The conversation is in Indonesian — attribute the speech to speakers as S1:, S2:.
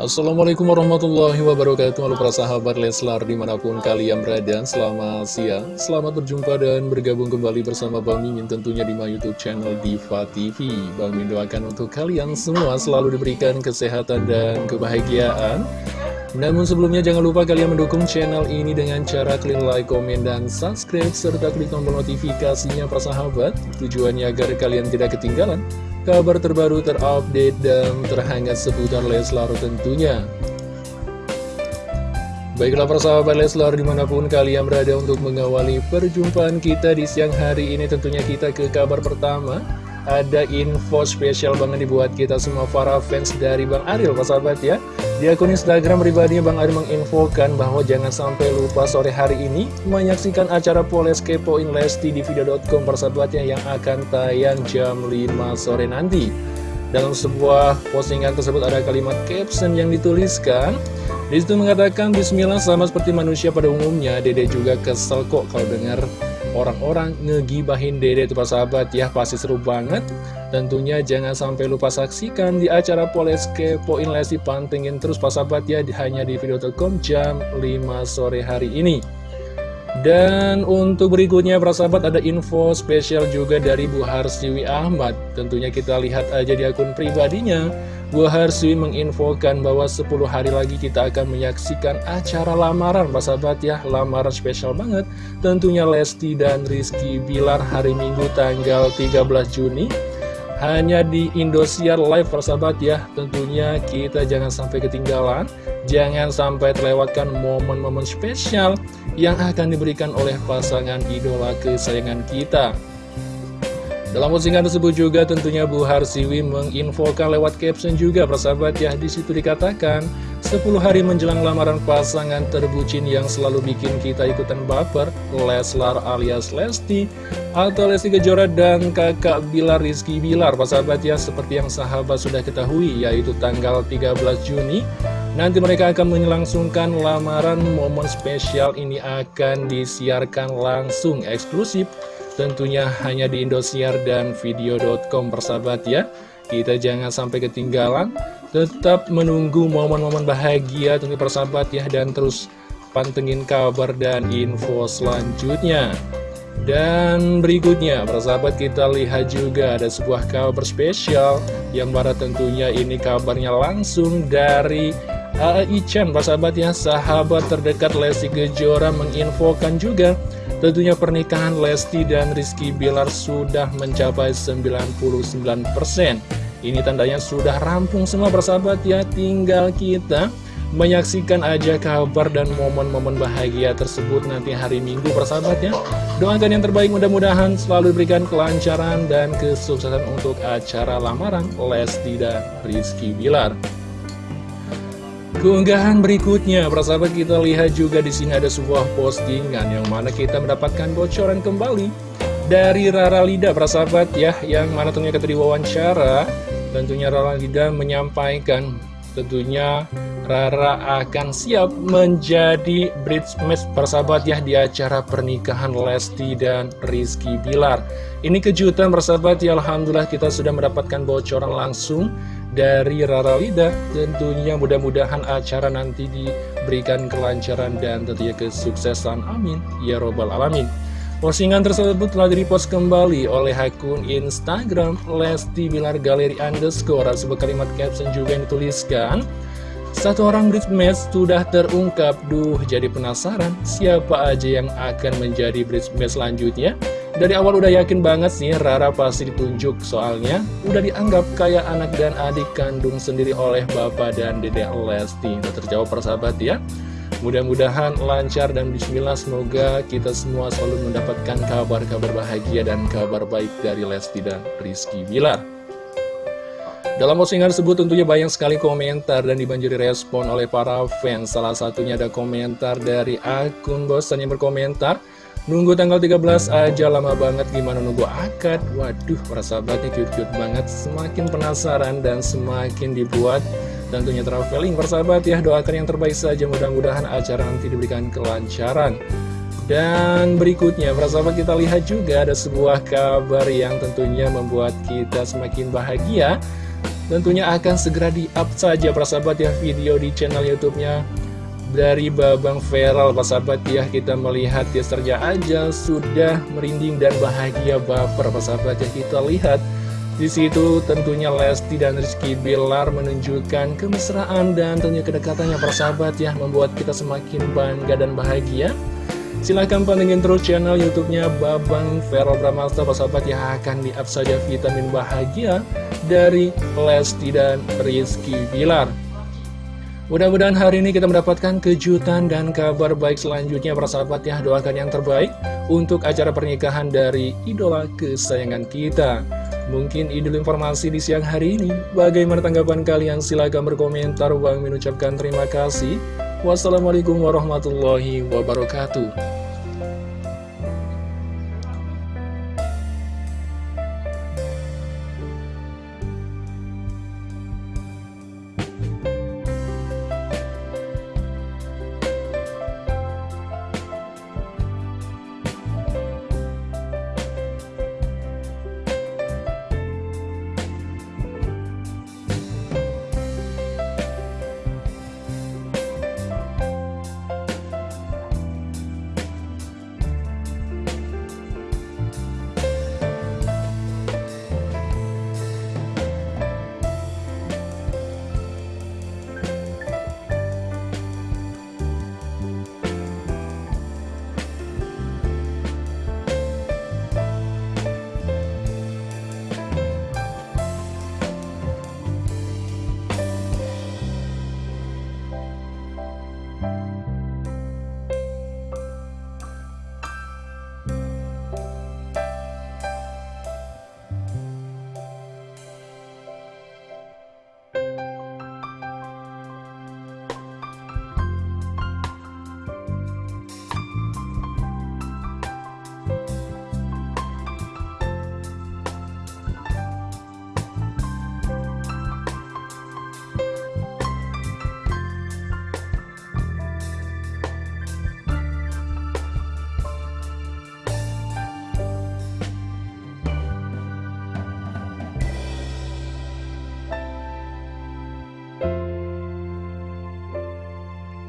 S1: Assalamualaikum warahmatullahi wabarakatuh. Halo para sahabat Leslar di mana pun kalian berada Selamat siang, selamat berjumpa dan bergabung kembali bersama Bang Mimin Tentunya di my youtube channel Diva TV Bang Mimin doakan untuk kalian semua selalu diberikan kesehatan dan kebahagiaan. Namun sebelumnya jangan lupa kalian mendukung channel ini dengan cara klik like, komen, dan subscribe serta klik tombol notifikasinya para sahabat. Tujuannya agar kalian tidak ketinggalan kabar terbaru terupdate dan terhangat seputar Leslar tentunya. Baiklah persahabat Leslar di mana pun kalian berada untuk mengawali perjumpaan kita di siang hari ini tentunya kita ke kabar pertama ada info spesial banget dibuat kita semua para fans dari Bang Aril persahabat ya di akun Instagram pribadinya Bang Ari menginfokan bahwa jangan sampai lupa sore hari ini menyaksikan acara Poles Kepoin Lesti di video.com persahabatnya yang akan tayang jam 5 sore nanti. Dalam sebuah postingan tersebut ada kalimat caption yang dituliskan Di situ mengatakan Bismillah sama seperti manusia pada umumnya Dede juga kesel kok kalau dengar orang-orang ngegibahin Dede itu sahabat ya pasti seru banget Tentunya jangan sampai lupa saksikan di acara Poles Kepoin Lesti Pantengin terus Sahabat ya hanya di video.com jam 5 sore hari ini. Dan untuk berikutnya para sahabat ada info spesial juga dari Bu Harsiwi Ahmad. Tentunya kita lihat aja di akun pribadinya. Bu Harsiwi menginfokan bahwa 10 hari lagi kita akan menyaksikan acara lamaran Pak sahabat ya. Lamaran spesial banget. Tentunya Lesti dan Rizky Bilar hari Minggu tanggal 13 Juni hanya di Indosiar Live persahabat ya. Tentunya kita jangan sampai ketinggalan. Jangan sampai terlewatkan momen-momen spesial Yang akan diberikan oleh pasangan idola kesayangan kita. Dalam postingan tersebut juga tentunya Bu Harsiwi menginfokan lewat caption juga persahabat ya. Di situ dikatakan 10 hari menjelang lamaran pasangan terbucin yang selalu bikin kita ikutan baper Leslar alias Lesti Atau Lesti Kejora dan kakak Bilar Rizky Bilar. Persahabat ya seperti yang sahabat sudah ketahui yaitu tanggal 13 Juni Nanti mereka akan menyelangsungkan lamaran momen spesial ini akan disiarkan langsung eksklusif Tentunya hanya di Indosiar dan video.com persahabat ya Kita jangan sampai ketinggalan. Tetap menunggu momen-momen bahagia tentu persahabat ya Dan terus pantengin kabar dan info selanjutnya dan berikutnya, persahabat kita lihat juga ada sebuah kabar spesial. Yang mana tentunya ini kabarnya langsung dari A.I. Chan Persahabat ya, sahabat terdekat Lesti Kejora menginfokan juga Tentunya pernikahan Lesti dan Rizky Bilar sudah mencapai 99% Ini tandanya sudah rampung semua persahabat ya. Tinggal kita menyaksikan aja kabar dan momen-momen bahagia tersebut nanti hari Minggu persahabat ya. Doakan yang terbaik mudah-mudahan selalu diberikan kelancaran dan kesuksesan untuk acara lamaran Lesti dan Rizky Bilar. Keunggahan berikutnya, persahabat kita lihat juga di sini ada sebuah postingan yang mana kita mendapatkan bocoran kembali dari Rara Lida, persahabat ya, yang mana tentunya kita diwawancara, tentunya Rara Lida menyampaikan tentunya Rara akan siap menjadi bridesmaid persahabat ya di acara pernikahan Lesti dan Rizky Bilar. Ini kejutan persahabat ya, Alhamdulillah kita sudah mendapatkan bocoran langsung dari Rara Lida Tentunya mudah-mudahan acara nanti diberikan kelancaran dan tentunya kesuksesan. Amin. Ya Robbal Alamin Postingan tersebut telah direpost kembali oleh akun Instagram Lesti Bilar Galeri Underscore Sebuah kalimat caption juga yang dituliskan satu orang bridesmaid sudah terungkap, duh jadi penasaran siapa aja yang akan menjadi bridesmaid selanjutnya? Dari awal udah yakin banget sih Rara pasti ditunjuk soalnya udah dianggap kayak anak dan adik kandung sendiri oleh bapak dan dedek Lesti. Udah terjawab persahabat ya. Mudah-mudahan lancar dan bismillah semoga kita semua selalu mendapatkan kabar-kabar bahagia dan kabar baik dari Lesti dan Rizky Bilar. Dalam postingan tersebut tentunya banyak sekali komentar dan dibanjiri respon oleh para fans. Salah satunya ada komentar dari akun bosan yang berkomentar. Nunggu tanggal 13 aja lama banget gimana nunggu akad Waduh para sahabatnya cute-cute banget Semakin penasaran dan semakin dibuat Tentunya traveling persahabat ya Doakan yang terbaik saja. Mudah-mudahan acara nanti diberikan kelancaran. Dan berikutnya para sahabat kita lihat juga ada sebuah kabar yang tentunya membuat kita semakin bahagia. Tentunya akan segera di-up saja persahabat ya video di channel YouTube-nya dari Babang Feral persahabat ya. Kita melihat teasernya aja sudah merinding dan bahagia baper persahabat ya. Kita lihat di situ tentunya Lesti dan Rizky Bilar menunjukkan kemesraan dan tentunya kedekatannya persahabat ya membuat kita semakin bangga dan bahagia Silahkan pantengin terus channel YouTube-nya Babang Vero Bramasta persahabat yang akan di-up saja vitamin bahagia dari Lesti dan Rizky Bilar. Mudah-mudahan hari ini kita mendapatkan kejutan dan kabar baik selanjutnya persahabat ya doakan yang terbaik untuk acara pernikahan dari idola kesayangan kita. Mungkin idul informasi di siang hari ini. Bagaimana tanggapan kalian? Silahkan berkomentar. Bang mengucapkan terima kasih. Wassalamualaikum warahmatullahi wabarakatuh.